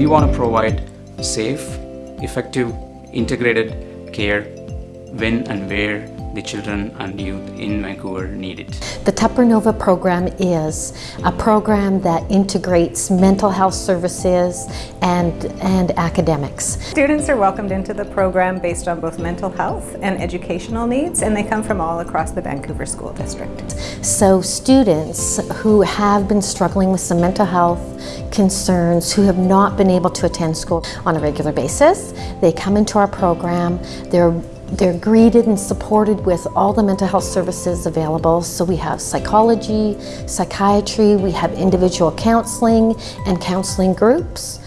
We want to provide safe, effective, integrated care when and where the children and youth in Vancouver need it. The Tupper Nova program is a program that integrates mental health services and, and academics. Students are welcomed into the program based on both mental health and educational needs and they come from all across the Vancouver School District. So students who have been struggling with some mental health concerns, who have not been able to attend school on a regular basis, they come into our program, they're they're greeted and supported with all the mental health services available. So we have psychology, psychiatry, we have individual counseling and counseling groups.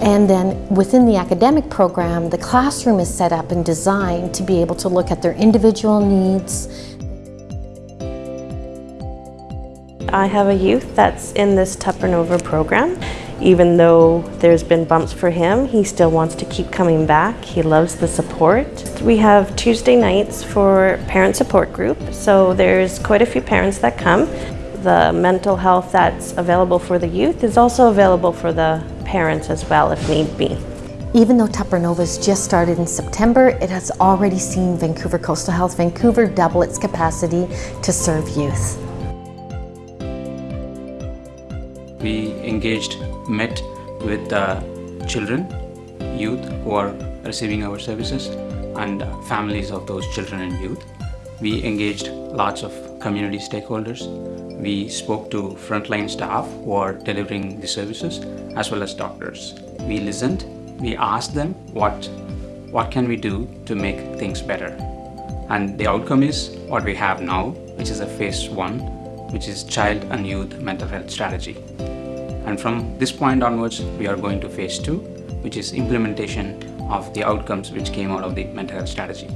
And then within the academic program, the classroom is set up and designed to be able to look at their individual needs. I have a youth that's in this Tupper Nova program. Even though there's been bumps for him, he still wants to keep coming back. He loves the support. We have Tuesday nights for parent support group, so there's quite a few parents that come. The mental health that's available for the youth is also available for the parents as well if need be. Even though Tupper Nova's just started in September, it has already seen Vancouver Coastal Health Vancouver double its capacity to serve youth. We engaged, met with the children, youth who are receiving our services and families of those children and youth. We engaged lots of community stakeholders. We spoke to frontline staff who are delivering the services as well as doctors. We listened, we asked them what, what can we do to make things better. And the outcome is what we have now, which is a phase one, which is child and youth mental health strategy. And from this point onwards, we are going to phase two, which is implementation of the outcomes which came out of the mental health strategy.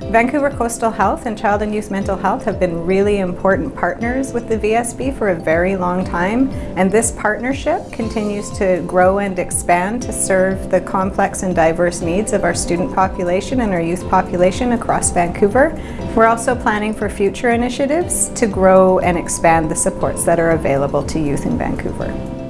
Vancouver Coastal Health and Child and Youth Mental Health have been really important partners with the VSB for a very long time and this partnership continues to grow and expand to serve the complex and diverse needs of our student population and our youth population across Vancouver. We're also planning for future initiatives to grow and expand the supports that are available to youth in Vancouver.